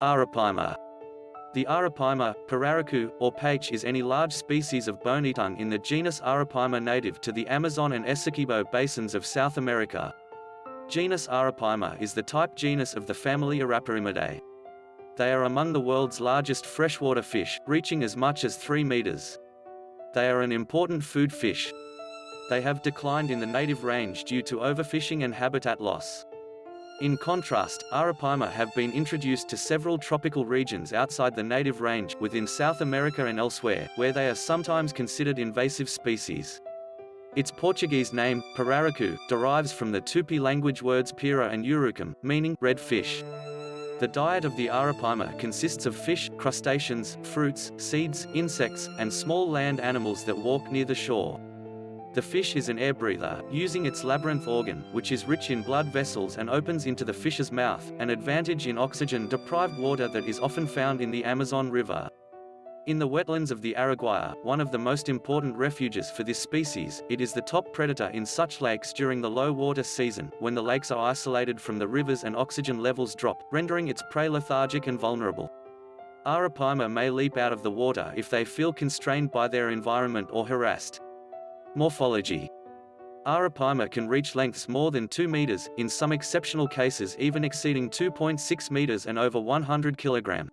Arapaima. The Arapaima, Pirarucu, or paiche is any large species of bonytongue in the genus Arapaima native to the Amazon and Essequibo basins of South America. Genus Arapaima is the type genus of the family Arapaimidae. They are among the world's largest freshwater fish, reaching as much as 3 meters. They are an important food fish. They have declined in the native range due to overfishing and habitat loss. In contrast, Arapaima have been introduced to several tropical regions outside the native range within South America and elsewhere, where they are sometimes considered invasive species. Its Portuguese name, Pirarucu, derives from the Tupi language words pira and urucum, meaning red fish. The diet of the Arapaima consists of fish, crustaceans, fruits, seeds, insects, and small land animals that walk near the shore. The fish is an air breather, using its labyrinth organ, which is rich in blood vessels and opens into the fish's mouth, an advantage in oxygen-deprived water that is often found in the Amazon River. In the wetlands of the Araguaia, one of the most important refuges for this species, it is the top predator in such lakes during the low water season, when the lakes are isolated from the rivers and oxygen levels drop, rendering its prey lethargic and vulnerable. Arapaima may leap out of the water if they feel constrained by their environment or harassed. Morphology Arapaima can reach lengths more than 2 meters, in some exceptional cases even exceeding 2.6 meters and over 100 kilogram.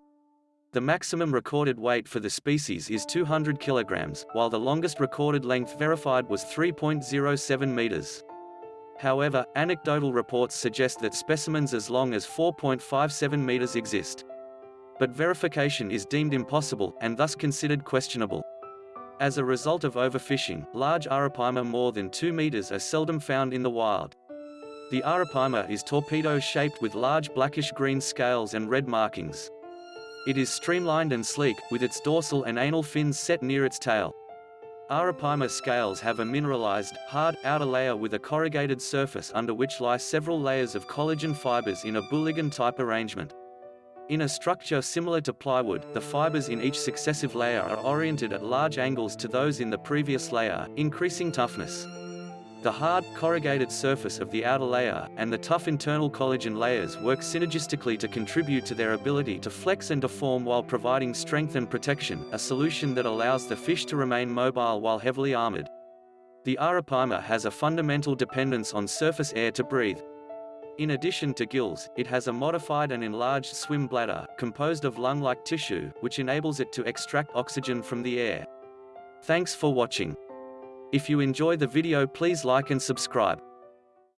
The maximum recorded weight for the species is 200 kilograms, while the longest recorded length verified was 3.07 meters. However, anecdotal reports suggest that specimens as long as 4.57 meters exist. But verification is deemed impossible, and thus considered questionable. As a result of overfishing, large arapaima more than 2 meters are seldom found in the wild. The arapaima is torpedo-shaped with large blackish-green scales and red markings. It is streamlined and sleek, with its dorsal and anal fins set near its tail. Arapaima scales have a mineralized, hard, outer layer with a corrugated surface under which lie several layers of collagen fibers in a Bouligand-type arrangement. In a structure similar to plywood, the fibers in each successive layer are oriented at large angles to those in the previous layer, increasing toughness. The hard, corrugated surface of the outer layer, and the tough internal collagen layers work synergistically to contribute to their ability to flex and deform while providing strength and protection, a solution that allows the fish to remain mobile while heavily armored. The arapaima has a fundamental dependence on surface air to breathe, in addition to gills, it has a modified and enlarged swim bladder, composed of lung-like tissue, which enables it to extract oxygen from the air. Thanks for watching. If you enjoy the video please like and subscribe.